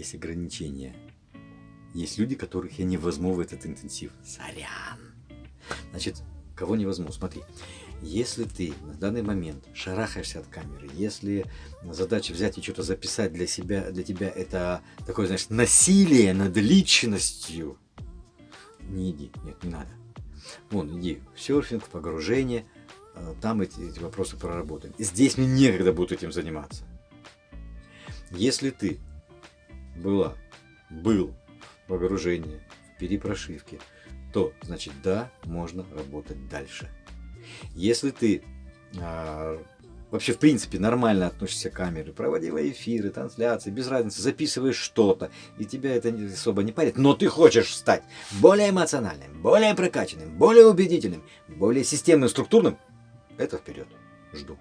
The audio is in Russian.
есть ограничения. Есть люди, которых я не возьму в этот интенсив. Сорян. Значит, кого не возьму? Смотри, если ты на данный момент шарахаешься от камеры, если задача взять и что-то записать для себя, для тебя это такое, знаешь, насилие над личностью, не иди, нет, не надо. Вон, иди в серфинг, в погружение, э, там эти, эти вопросы проработаем. Здесь мне некогда будет этим заниматься. Если ты была, был в погружении, в перепрошивке, то, значит, да, можно работать дальше. Если ты а, вообще, в принципе, нормально относишься к камере, проводила эфиры, трансляции, без разницы, записываешь что-то, и тебя это особо не парит, но ты хочешь стать более эмоциональным, более прокачанным, более убедительным, более системным, структурным, это вперед. Жду.